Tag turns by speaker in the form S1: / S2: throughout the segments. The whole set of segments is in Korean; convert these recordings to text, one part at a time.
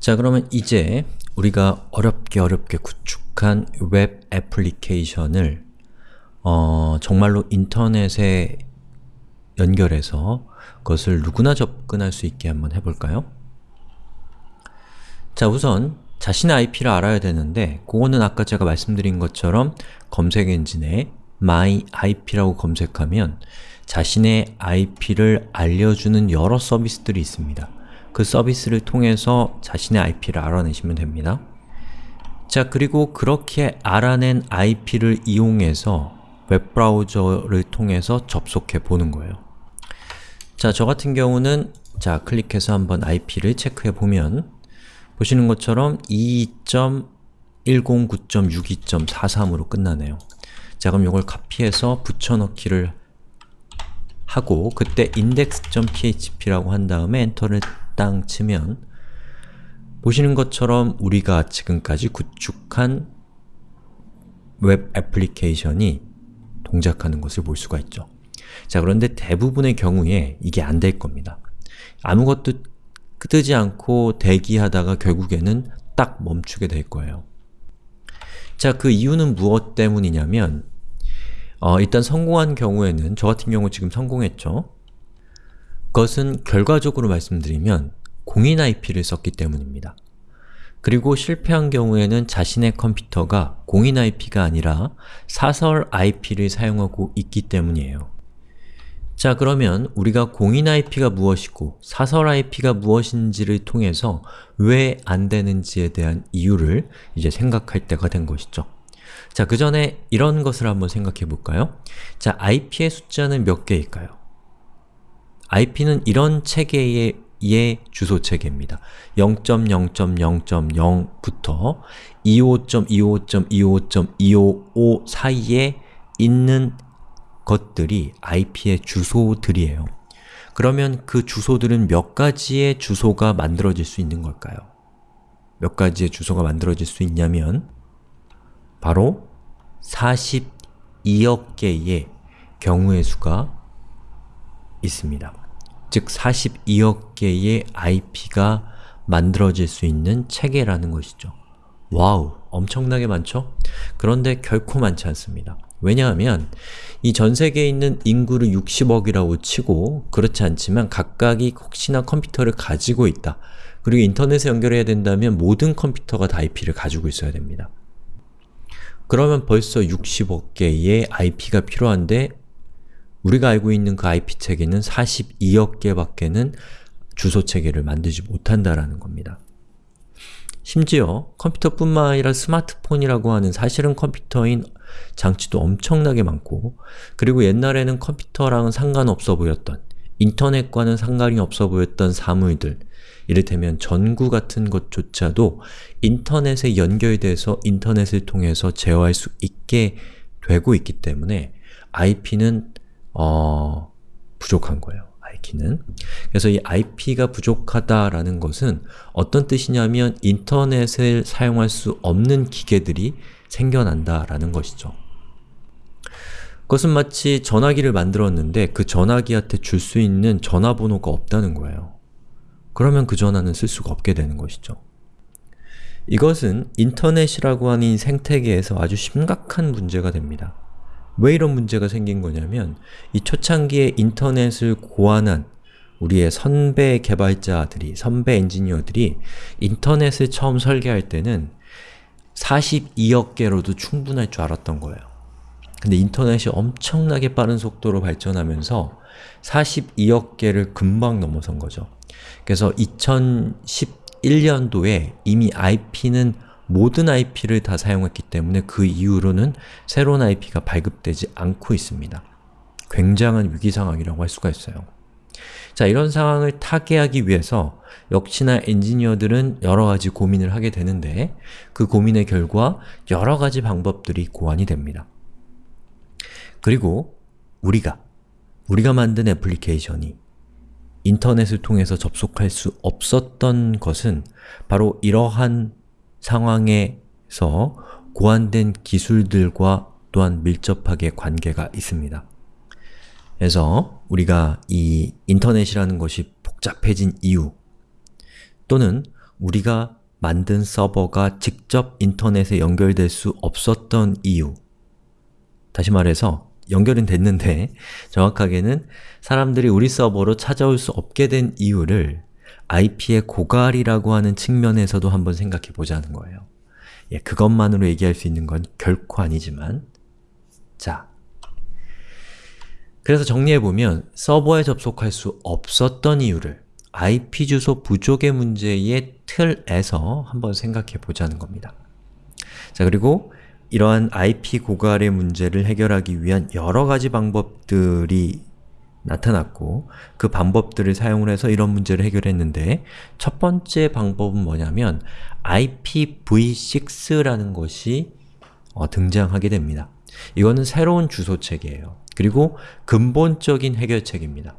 S1: 자 그러면 이제 우리가 어렵게 어렵게 구축한 웹 애플리케이션을 어, 정말로 인터넷에 연결해서 그것을 누구나 접근할 수 있게 한번 해볼까요? 자 우선 자신의 IP를 알아야 되는데 그거는 아까 제가 말씀드린 것처럼 검색 엔진에 myIP라고 검색하면 자신의 IP를 알려주는 여러 서비스들이 있습니다. 그 서비스를 통해서 자신의 IP를 알아내시면 됩니다. 자 그리고 그렇게 알아낸 IP를 이용해서 웹브라우저를 통해서 접속해 보는 거예요. 자, 저 같은 경우는 자, 클릭해서 한번 IP를 체크해 보면 보시는 것처럼 2.109.62.43으로 끝나네요. 자, 그럼 이걸 카피해서 붙여넣기를 하고 그때 index.php라고 한 다음에 enter를 땅 치면 보시는 것처럼 우리가 지금까지 구축한 웹 애플리케이션이 동작하는 것을 볼 수가 있죠. 자 그런데 대부분의 경우에 이게 안 될 겁니다. 아무것도 뜨지 않고 대기하다가 결국에는 딱 멈추게 될 거예요. 자, 그 이유는 무엇 때문이냐면 어, 일단 성공한 경우에는 저 같은 경우 지금 성공했죠? 그것은 결과적으로 말씀드리면 공인 IP를 썼기 때문입니다. 그리고 실패한 경우에는 자신의 컴퓨터가 공인 IP가 아니라 사설 IP를 사용하고 있기 때문이에요. 자 그러면 우리가 공인 IP가 무엇이고 사설 IP가 무엇인지를 통해서 왜 안되는지에 대한 이유를 이제 생각할 때가 된 것이죠. 자, 그 전에 이런 것을 한번 생각해 볼까요? 자, IP의 숫자는 몇 개일까요? IP는 이런 체계의 의 주소 체계입니다. 0.0.0.0부터 25.25.25.255 사이에 있는 것들이 IP의 주소들이에요. 그러면 그 주소들은 몇 가지의 주소가 만들어질 수 있는 걸까요? 몇 가지의 주소가 만들어질 수 있냐면 바로 42억 개의 경우의 수가 있습니다. 즉 42억 개의 IP가 만들어질 수 있는 체계라는 것이죠. 와우! 엄청나게 많죠? 그런데 결코 많지 않습니다. 왜냐하면 이 전세계에 있는 인구를 60억이라고 치고 그렇지 않지만 각각이 혹시나 컴퓨터를 가지고 있다. 그리고 인터넷에 연결해야 된다면 모든 컴퓨터가 다 IP를 가지고 있어야 됩니다. 그러면 벌써 60억 개의 IP가 필요한데 우리가 알고 있는 그 IP 체계는 42억 개밖에는 주소 체계를 만들지 못한다라는 겁니다. 심지어 컴퓨터뿐만 아니라 스마트폰이라고 하는 사실은 컴퓨터인 장치도 엄청나게 많고 그리고 옛날에는 컴퓨터랑은 상관없어 보였던 인터넷과는 상관이 없어 보였던 사물들 이를테면 전구 같은 것조차도 인터넷에 연결돼서 인터넷을 통해서 제어할 수 있게 되고 있기 때문에 IP는 어, 부족한 거예요. IP는. 그래서 이 IP가 부족하다라는 것은 어떤 뜻이냐면 인터넷을 사용할 수 없는 기계들이 생겨난다라는 것이죠. 그것은 마치 전화기를 만들었는데 그 전화기한테 줄 수 있는 전화번호가 없다는 거예요. 그러면 그 전화는 쓸 수가 없게 되는 것이죠. 이것은 인터넷이라고 하는 생태계에서 아주 심각한 문제가 됩니다. 왜 이런 문제가 생긴 거냐면 이 초창기에 인터넷을 고안한 우리의 선배 개발자들이, 선배 엔지니어들이 인터넷을 처음 설계할 때는 42억 개로도 충분할 줄 알았던 거예요. 근데 인터넷이 엄청나게 빠른 속도로 발전하면서 42억 개를 금방 넘어선 거죠. 그래서 2011년도에 이미 IP는 모든 IP를 다 사용했기 때문에 그 이후로는 새로운 IP가 발급되지 않고 있습니다. 굉장한 위기 상황이라고 할 수가 있어요. 자, 이런 상황을 타개하기 위해서 역시나 엔지니어들은 여러가지 고민을 하게 되는데 그 고민의 결과 여러가지 방법들이 고안이 됩니다. 그리고 우리가, 우리가 만든 애플리케이션이 인터넷을 통해서 접속할 수 없었던 것은 바로 이러한 상황에서 고안된 기술들과 또한 밀접하게 관계가 있습니다. 그래서 우리가 이 인터넷이라는 것이 복잡해진 이유 또는 우리가 만든 서버가 직접 인터넷에 연결될 수 없었던 이유 다시 말해서 연결은 됐는데 정확하게는 사람들이 우리 서버로 찾아올 수 없게 된 이유를 IP의 고갈이라고 하는 측면에서도 한번 생각해 보자는 거예요. 예, 그것만으로 얘기할 수 있는 건 결코 아니지만 자, 그래서 정리해보면 서버에 접속할 수 없었던 이유를 IP 주소 부족의 문제의 틀에서 한번 생각해 보자는 겁니다. 자, 그리고 이러한 IP 고갈의 문제를 해결하기 위한 여러 가지 방법들이 나타났고 그 방법들을 사용을 해서 이런 문제를 해결했는데 첫 번째 방법은 뭐냐면 IPv6라는 것이 어, 등장하게 됩니다. 이거는 새로운 주소체계예요. 그리고 근본적인 해결책입니다.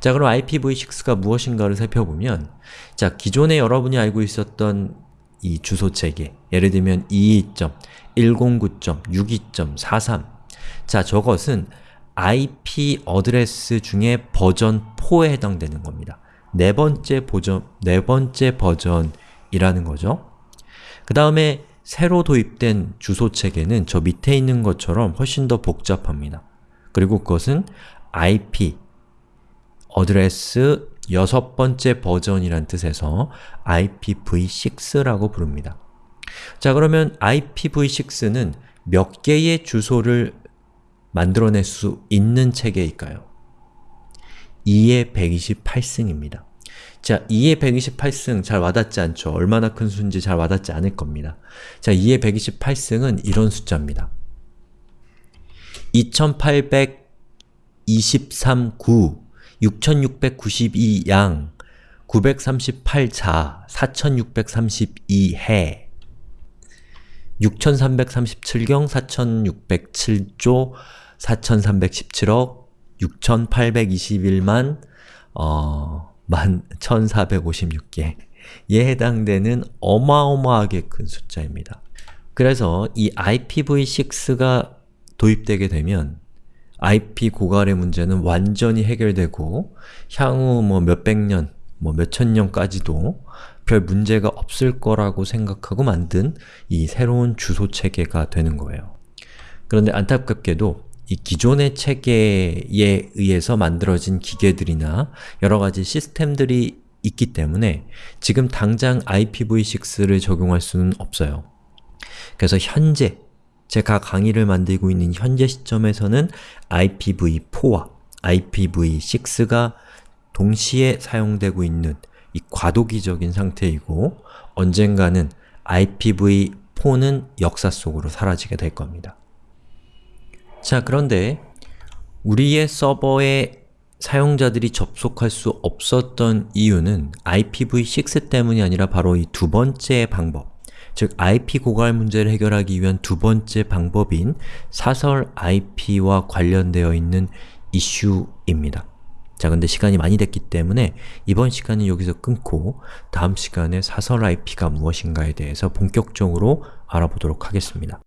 S1: 자 그럼 IPv6가 무엇인가를 살펴보면 자 기존에 여러분이 알고 있었던 이 주소체계 예를 들면 22.109.62.43 자 저것은 IP address 중에 버전 4에 해당되는 겁니다. 네 번째 버전, 네 번째 버전이라는 거죠. 그 다음에 새로 도입된 주소체계는 저 밑에 있는 것처럼 훨씬 더 복잡합니다. 그리고 그것은 IP address 여섯 번째 버전이란 뜻에서 IPv6라고 부릅니다. 자 그러면 IPv6는 몇 개의 주소를 만들어낼 수 있는 체계일까요? 2의 128승입니다. 자, 2의 128승 잘 와닿지 않죠? 얼마나 큰 수인지 잘 와닿지 않을 겁니다. 자, 2의 128승은 이런 숫자입니다. 2823 9, 6692 양, 938 자, 4632 해, 6337경, 4607조, 4317억, 6821만, 어, 만 1456개에 해당되는 어마어마하게 큰 숫자입니다. 그래서 이 IPv6가 도입되게 되면 IP 고갈의 문제는 완전히 해결되고 향후 뭐 몇백 년, 뭐 몇천 년까지도 별 문제가 없을 거라고 생각하고 만든 이 새로운 주소 체계가 되는 거예요. 그런데 안타깝게도 이 기존의 체계에 의해서 만들어진 기계들이나 여러가지 시스템들이 있기 때문에 지금 당장 IPv6를 적용할 수는 없어요. 그래서 현재 제가 강의를 만들고 있는 현재 시점에서는 IPv4와 IPv6가 동시에 사용되고 있는 이 과도기적인 상태이고 언젠가는 IPv4는 역사 속으로 사라지게 될 겁니다. 자, 그런데 우리의 서버에 사용자들이 접속할 수 없었던 이유는 IPv6 때문이 아니라 바로 이 두 번째 방법, 즉 IP 고갈 문제를 해결하기 위한 두 번째 방법인 사설 IP와 관련되어 있는 이슈입니다. 자, 근데 시간이 많이 됐기 때문에 이번 시간은 여기서 끊고 다음 시간에 사설 IP가 무엇인가에 대해서 본격적으로 알아보도록 하겠습니다.